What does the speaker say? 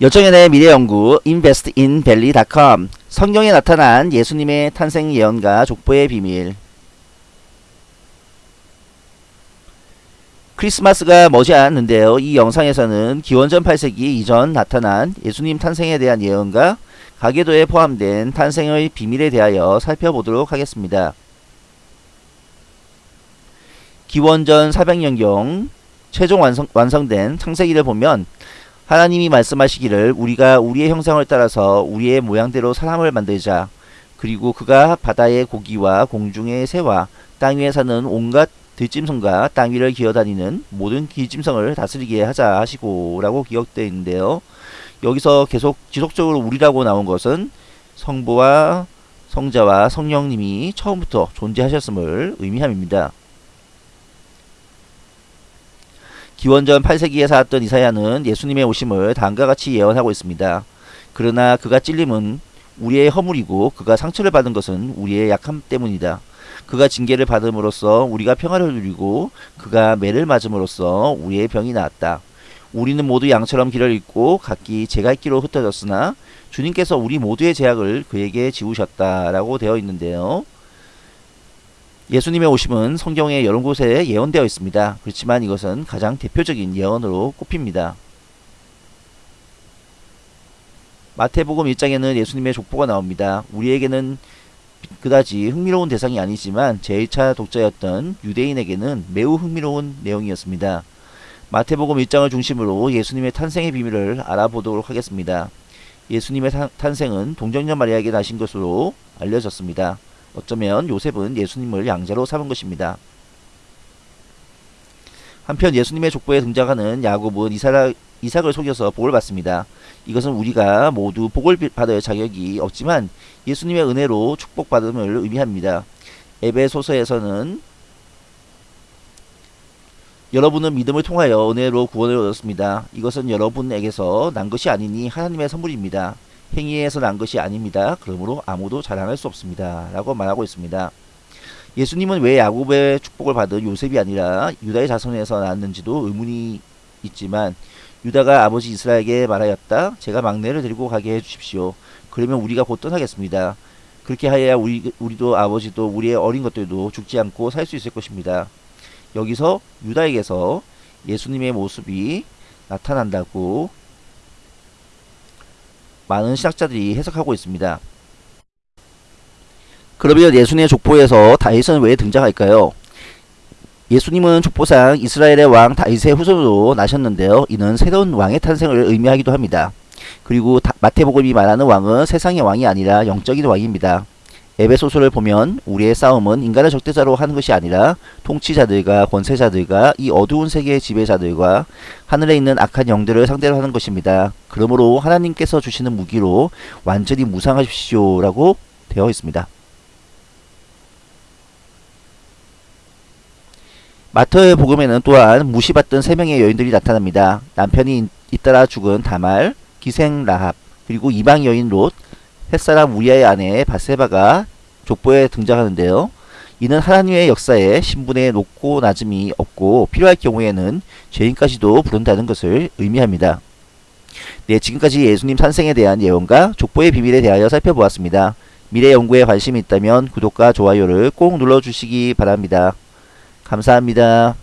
열정연의 미래연구 investinvalley.com 성경에 나타난 예수님의 탄생 예언과 족보의 비밀 크리스마스가 머지않았는데요. 이 영상에서는 기원전 8세기 이전 나타난 예수님 탄생에 대한 예언과 가계도에 포함된 탄생의 비밀에 대하여 살펴보도록 하겠습니다. 기원전 400년경 최종 완성, 완성된 창세기를 보면 하나님이 말씀하시기를 우리가 우리의 형상을 따라서 우리의 모양대로 사람을 만들자. 그리고 그가 바다의 고기와 공중의 새와 땅 위에 사는 온갖 들짐승과 땅 위를 기어다니는 모든 기짐승을 다스리게 하자 하시고 라고 기억되어 있는데요. 여기서 계속 지속적으로 우리라고 나온 것은 성부와 성자와 성령님이 처음부터 존재하셨음을 의미함입니다. 기원전 8세기에 살았던 이사야는 예수님의 오심을 다음과 같이 예언하고 있습니다. 그러나 그가 찔림은 우리의 허물이고 그가 상처를 받은 것은 우리의 약함 때문이다. 그가 징계를 받음으로써 우리가 평화를 누리고 그가 매를 맞음으로써 우리의 병이 나았다. 우리는 모두 양처럼 길을 잃고 각기 제갈 길로 흩어졌으나 주님께서 우리 모두의 제약을 그에게 지우셨다라고 되어 있는데요. 예수님의 오심은 성경의 여러 곳에 예언되어 있습니다. 그렇지만 이것은 가장 대표적인 예언으로 꼽힙니다. 마태복음 1장에는 예수님의 족보가 나옵니다. 우리에게는 그다지 흥미로운 대상이 아니지만 제1차 독자였던 유대인에게는 매우 흥미로운 내용이었습니다. 마태복음 1장을 중심으로 예수님의 탄생의 비밀을 알아보도록 하겠습니다. 예수님의 탄생은 동정녀 마리아에게 나신 것으로 알려졌습니다. 어쩌면 요셉은 예수님을 양자로 삼은 것입니다. 한편 예수님의 족보에 등장하는 야곱은 이삭, 이삭을 속여서 복을 받습니다. 이것은 우리가 모두 복을 받을 자격이 없지만 예수님의 은혜로 축복받음을 의미합니다. 에베소서에서는 여러분은 믿음을 통하여 은혜로 구원을 얻었습니다. 이것은 여러분에게서 난 것이 아니니 하나님의 선물입니다. 행위에서 난 것이 아닙니다. 그러므로 아무도 자랑할 수 없습니다. 라고 말하고 있습니다. 예수님은 왜 야곱의 축복을 받은 요셉이 아니라 유다의 자손에서 낳았는지도 의문이 있지만 유다가 아버지 이스라엘에게 말하였다. 제가 막내를 데리고 가게 해주십시오. 그러면 우리가 곧 떠나겠습니다. 그렇게 하여야 우리, 우리도 아버지도 우리의 어린 것들도 죽지 않고 살 수 있을 것입니다. 여기서 유다에게서 예수님의 모습이 나타난다고 많은 신학자들이 해석하고 있습니다. 그러면 예수님의 족보에서 다윗은 왜 등장할까요? 예수님은 족보상 이스라엘의 왕 다윗의 후손으로 나셨는데요. 이는 새로운 왕의 탄생을 의미하기도 합니다. 그리고 마태복음이 말하는 왕은 세상의 왕이 아니라 영적인 왕입니다. 에베소서를 보면 우리의 싸움은 인간을 적대자로 하는 것이 아니라 통치자들과 권세자들과 이 어두운 세계의 지배자들과 하늘에 있는 악한 영들을 상대로 하는 것입니다. 그러므로 하나님께서 주시는 무기로 완전히 무상하십시오 라고 되어 있습니다. 마터의 복음에는 또한 무시받던 세 명의 여인들이 나타납니다. 남편이 잇따라 죽은 다말, 기생 라합, 그리고 이방 여인 롯, 햇사람 우리아의 아내 바세바가 족보에 등장하는데요. 이는 하나님의 역사에 신분의 높고 낮음이 없고 필요할 경우에는 죄인까지도 부른다는 것을 의미합니다. 네, 지금까지 예수님 탄생에 대한 예언과 족보의 비밀에 대하여 살펴보았습니다. 미래 연구에 관심이 있다면 구독과 좋아요를 꼭 눌러주시기 바랍니다. 감사합니다.